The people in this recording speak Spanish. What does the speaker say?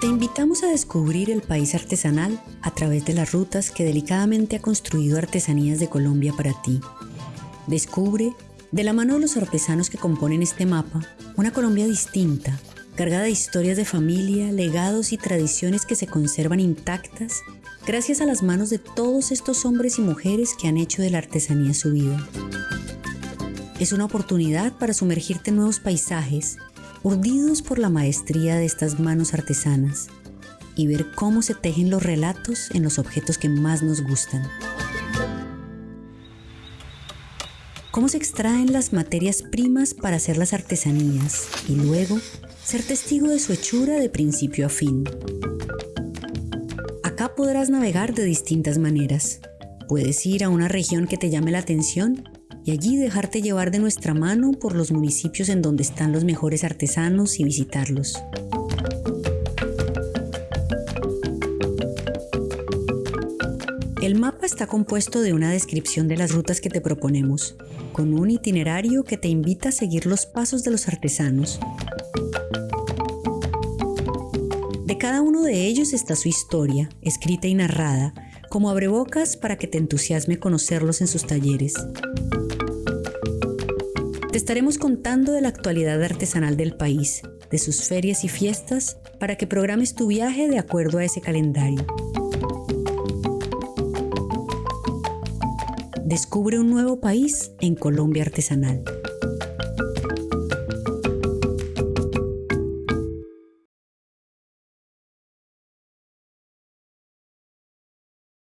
Te invitamos a descubrir el país artesanal a través de las rutas que delicadamente ha construido Artesanías de Colombia para ti. Descubre, de la mano de los artesanos que componen este mapa, una Colombia distinta, cargada de historias de familia, legados y tradiciones que se conservan intactas gracias a las manos de todos estos hombres y mujeres que han hecho de la artesanía su vida. Es una oportunidad para sumergirte en nuevos paisajes urdidos por la maestría de estas manos artesanas y ver cómo se tejen los relatos en los objetos que más nos gustan. Cómo se extraen las materias primas para hacer las artesanías y luego ser testigo de su hechura de principio a fin. Acá podrás navegar de distintas maneras. Puedes ir a una región que te llame la atención y allí dejarte llevar de nuestra mano por los municipios en donde están los mejores artesanos y visitarlos. El mapa está compuesto de una descripción de las rutas que te proponemos, con un itinerario que te invita a seguir los pasos de los artesanos. De cada uno de ellos está su historia, escrita y narrada, como abrebocas para que te entusiasme conocerlos en sus talleres. Te estaremos contando de la actualidad artesanal del país, de sus ferias y fiestas, para que programes tu viaje de acuerdo a ese calendario. Descubre un nuevo país en Colombia Artesanal.